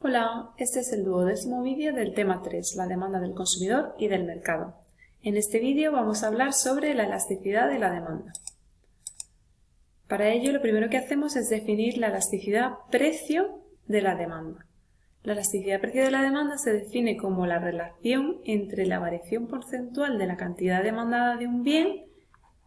Hola, este es el duodécimo vídeo del tema 3, la demanda del consumidor y del mercado. En este vídeo vamos a hablar sobre la elasticidad de la demanda. Para ello lo primero que hacemos es definir la elasticidad precio de la demanda. La elasticidad precio de la demanda se define como la relación entre la variación porcentual de la cantidad demandada de un bien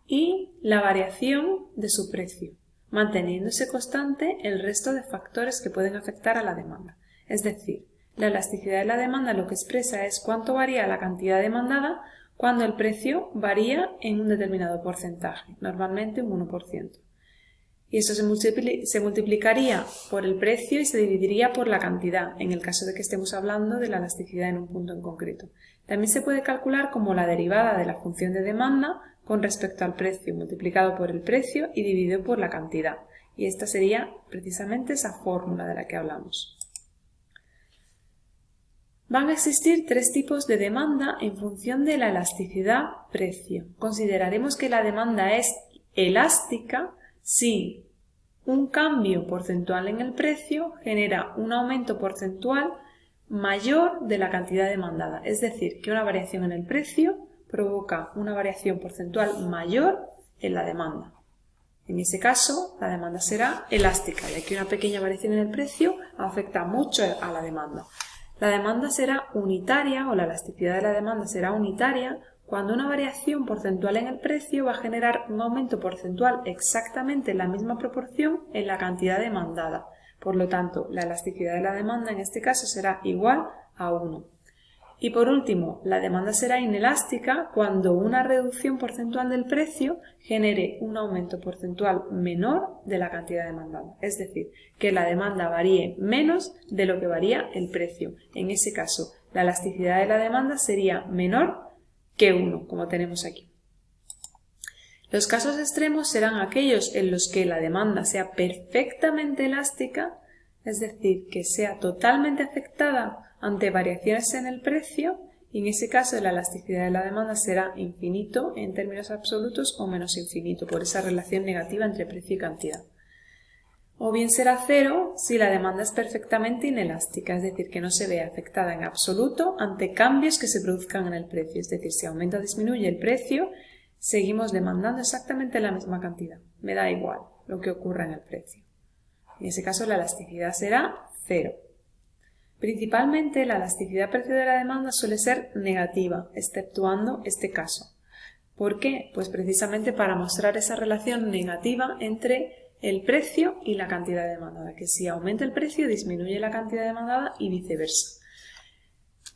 y la variación de su precio, manteniéndose constante el resto de factores que pueden afectar a la demanda. Es decir, la elasticidad de la demanda lo que expresa es cuánto varía la cantidad demandada cuando el precio varía en un determinado porcentaje, normalmente un 1%. Y eso se, se, multiplicaría por el precio y se dividiría por la cantidad, en el caso de que estemos hablando de la elasticidad en un punto en concreto. También se puede calcular como la derivada de la función de demanda con respecto al precio, multiplicado por el precio y dividido por la cantidad. Y esta sería precisamente esa fórmula de la que hablamos. Van a existir tres tipos de demanda en función de la elasticidad precio. Consideraremos que la demanda es elástica si un cambio porcentual en el precio genera un aumento porcentual mayor de la cantidad demandada. Es decir, que una variación en el precio provoca una variación porcentual mayor en la demanda. En ese caso, la demanda será elástica, ya que una pequeña variación en el precio afecta mucho a la demanda. La demanda será unitaria o la elasticidad de la demanda será unitaria cuando una variación porcentual en el precio va a generar un aumento porcentual exactamente en la misma proporción en la cantidad demandada. Por lo tanto, la elasticidad de la demanda en este caso será igual a 1. Y por último, la demanda será inelástica cuando una reducción porcentual del precio genere un aumento porcentual menor de la cantidad demandada. Es decir, que la demanda varíe menos de lo que varía el precio. En ese caso, la elasticidad de la demanda sería menor que 1, como tenemos aquí. Los casos extremos serán aquellos en los que la demanda sea perfectamente elástica, es decir, que sea totalmente afectada ante variaciones en el precio y en ese caso la elasticidad de la demanda será infinito en términos absolutos o menos infinito por esa relación negativa entre precio y cantidad. O bien será cero si la demanda es perfectamente inelástica, es decir, que no se ve afectada en absoluto ante cambios que se produzcan en el precio, es decir, si aumenta o disminuye el precio, seguimos demandando exactamente la misma cantidad. Me da igual lo que ocurra en el precio. En ese caso la elasticidad será cero. Principalmente la elasticidad precio de la demanda suele ser negativa, exceptuando este caso. ¿Por qué? Pues precisamente para mostrar esa relación negativa entre el precio y la cantidad demandada, que si aumenta el precio disminuye la cantidad demandada y viceversa.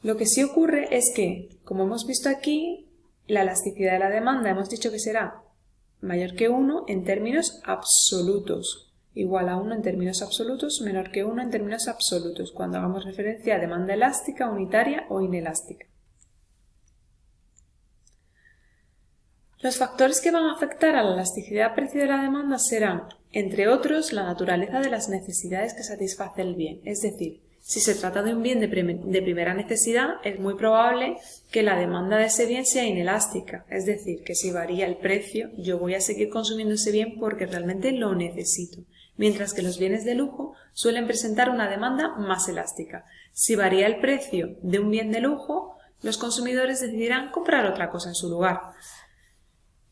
Lo que sí ocurre es que, como hemos visto aquí, la elasticidad de la demanda hemos dicho que será mayor que 1 en términos absolutos, igual a 1 en términos absolutos, menor que 1 en términos absolutos, cuando hagamos referencia a demanda elástica, unitaria o inelástica. Los factores que van a afectar a la elasticidad precio de la demanda serán, entre otros, la naturaleza de las necesidades que satisface el bien, es decir, si se trata de un bien de, primera necesidad, es muy probable que la demanda de ese bien sea inelástica, es decir, que si varía el precio, yo voy a seguir consumiendo ese bien porque realmente lo necesito mientras que los bienes de lujo suelen presentar una demanda más elástica. Si varía el precio de un bien de lujo, los consumidores decidirán comprar otra cosa en su lugar.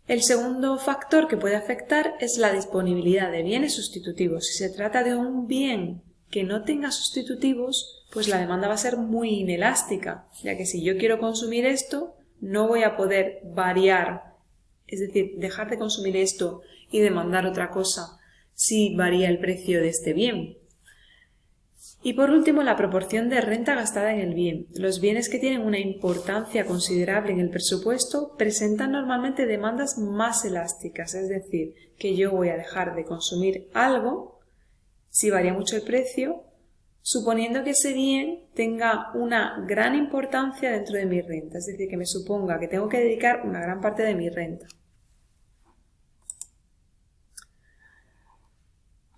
El segundo factor que puede afectar es la disponibilidad de bienes sustitutivos. Si se trata de un bien que no tenga sustitutivos, pues la demanda va a ser muy inelástica, ya que si yo quiero consumir esto, no voy a poder variar, es decir, dejar de consumir esto y demandar otra cosa si varía el precio de este bien. Y por último, la proporción de renta gastada en el bien. Los bienes que tienen una importancia considerable en el presupuesto presentan normalmente demandas más elásticas, es decir, que yo voy a dejar de consumir algo si varía mucho el precio, suponiendo que ese bien tenga una gran importancia dentro de mi renta, es decir, que me suponga que tengo que dedicar una gran parte de mi renta.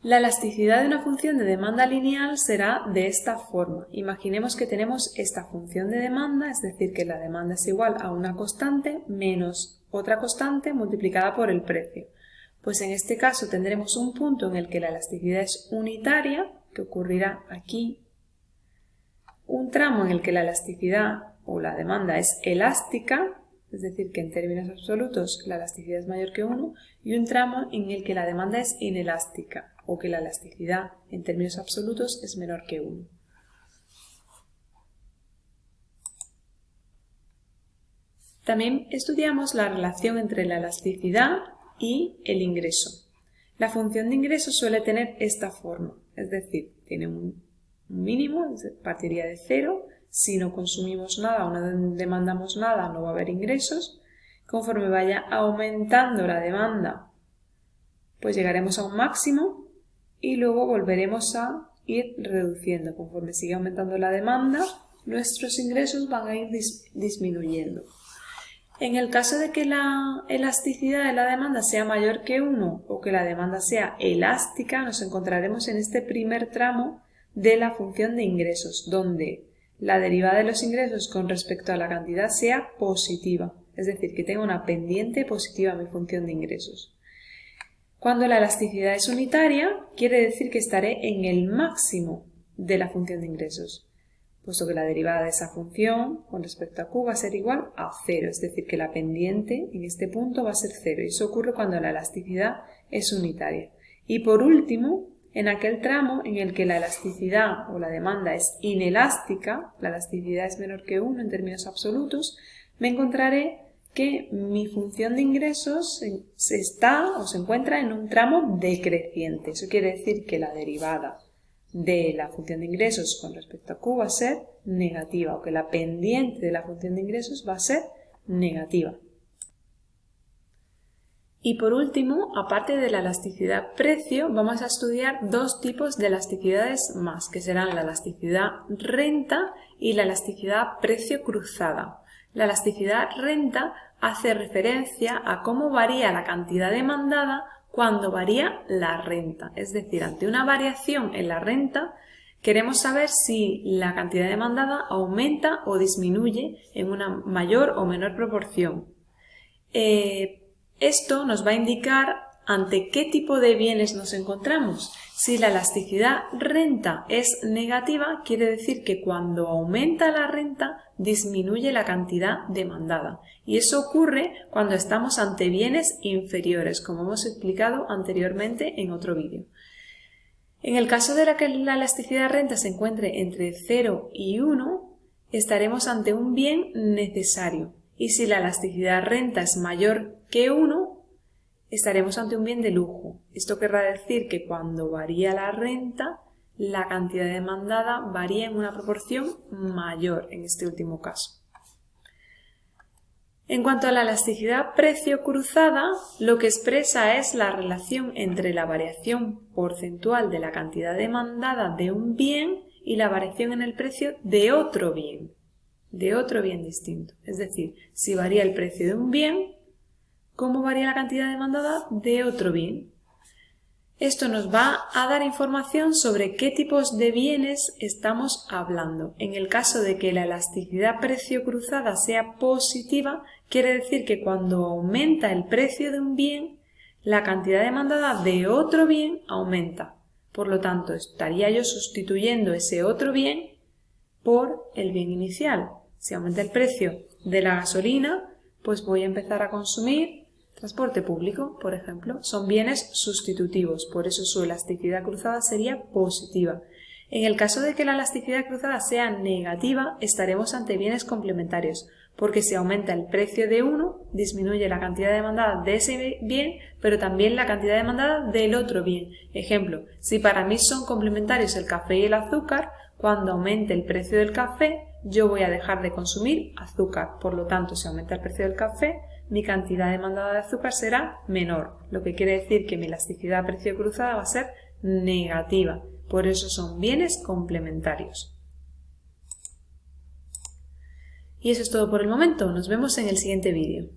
La elasticidad de una función de demanda lineal será de esta forma. Imaginemos que tenemos esta función de demanda, es decir, que la demanda es igual a una constante menos otra constante multiplicada por el precio. Pues en este caso tendremos un punto en el que la elasticidad es unitaria, que ocurrirá aquí, un tramo en el que la elasticidad o la demanda es elástica, es decir, que en términos absolutos la elasticidad es mayor que 1, y un tramo en el que la demanda es inelástica o que la elasticidad en términos absolutos es menor que 1. También estudiamos la relación entre la elasticidad y el ingreso. La función de ingreso suele tener esta forma, es decir, tiene un mínimo, partiría de cero, si no consumimos nada o no demandamos nada no va a haber ingresos. Conforme vaya aumentando la demanda, pues llegaremos a un máximo y luego volveremos a ir reduciendo. Conforme sigue aumentando la demanda, nuestros ingresos van a ir disminuyendo. En el caso de que la elasticidad de la demanda sea mayor que 1 o que la demanda sea elástica, nos encontraremos en este primer tramo de la función de ingresos, donde la derivada de los ingresos con respecto a la cantidad sea positiva, es decir, que tenga una pendiente positiva mi función de ingresos. Cuando la elasticidad es unitaria, quiere decir que estaré en el máximo de la función de ingresos puesto que la derivada de esa función con respecto a q va a ser igual a cero, es decir, que la pendiente en este punto va a ser cero y eso ocurre cuando la elasticidad es unitaria. Y por último, en aquel tramo en el que la elasticidad o la demanda es inelástica, la elasticidad es menor que 1 en términos absolutos, me encontraré que mi función de ingresos se está o se encuentra en un tramo decreciente. Eso quiere decir que la derivada de la función de ingresos con respecto a Q va a ser negativa o que la pendiente de la función de ingresos va a ser negativa. Y por último, aparte de la elasticidad precio, vamos a estudiar dos tipos de elasticidades más, que serán la elasticidad renta y la elasticidad precio cruzada. La elasticidad renta hace referencia a cómo varía la cantidad demandada cuando varía la renta. Es decir, ante una variación en la renta, queremos saber si la cantidad demandada aumenta o disminuye en una mayor o menor proporción. Eh, esto nos va a indicar ante qué tipo de bienes nos encontramos. Si la elasticidad renta es negativa, quiere decir que cuando aumenta la renta disminuye la cantidad demandada. Y eso ocurre cuando estamos ante bienes inferiores, como hemos explicado anteriormente en otro vídeo. En el caso de que la elasticidad renta se encuentre entre 0 y 1, estaremos ante un bien necesario. Y si la elasticidad renta es mayor que 1, estaremos ante un bien de lujo. Esto querrá decir que cuando varía la renta, la cantidad demandada varía en una proporción mayor en este último caso. En cuanto a la elasticidad precio cruzada, lo que expresa es la relación entre la variación porcentual de la cantidad demandada de un bien y la variación en el precio de otro bien, de otro bien distinto. Es decir, si varía el precio de un bien, cómo varía la cantidad demandada de otro bien. Esto nos va a dar información sobre qué tipos de bienes estamos hablando. En el caso de que la elasticidad precio cruzada sea positiva, quiere decir que cuando aumenta el precio de un bien, la cantidad demandada de otro bien aumenta. Por lo tanto, estaría yo sustituyendo ese otro bien por el bien inicial. Si aumenta el precio de la gasolina, pues voy a empezar a consumir Transporte público, por ejemplo, son bienes sustitutivos, por eso su elasticidad cruzada sería positiva. En el caso de que la elasticidad cruzada sea negativa, estaremos ante bienes complementarios, porque si aumenta el precio de uno, disminuye la cantidad demandada de ese bien, pero también la cantidad demandada del otro bien. Ejemplo, si para mí son complementarios el café y el azúcar, cuando aumente el precio del café, yo voy a dejar de consumir azúcar. Por lo tanto, si aumenta el precio del café, mi cantidad demandada de azúcar será menor, lo que quiere decir que mi elasticidad precio cruzada va a ser negativa. Por eso son bienes complementarios. Y eso es todo por el momento. Nos vemos en el siguiente vídeo.